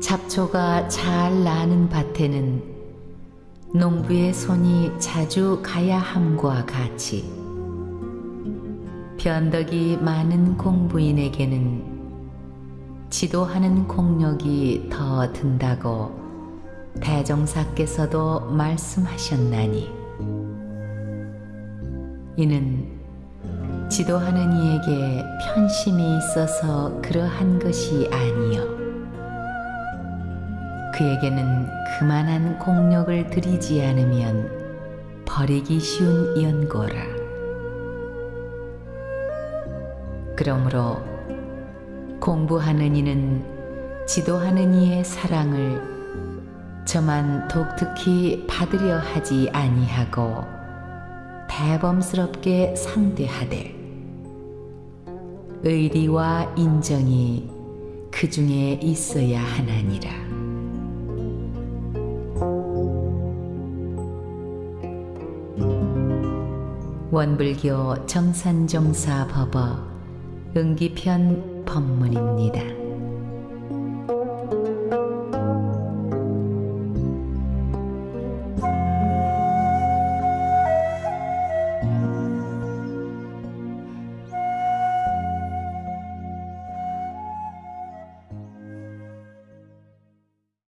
잡초가 잘 나는 밭에는 농부의 손이 자주 가야 함과 같이 변덕이 많은 공부인에게는 지도하는 공력이 더 든다고 대종사께서도 말씀하셨나니. 이는 지도하는 이에게 편심이 있어서 그러한 것이 아니요 그에게는 그만한 공력을 들이지 않으면 버리기 쉬운 연고라 그러므로 공부하는 이는 지도하는 이의 사랑을 저만 독특히 받으려 하지 아니하고 대범스럽게 상대하되 의리와 인정이 그 중에 있어야 하나니라. 원불교 정산종사 법어 응기편 법문입니다.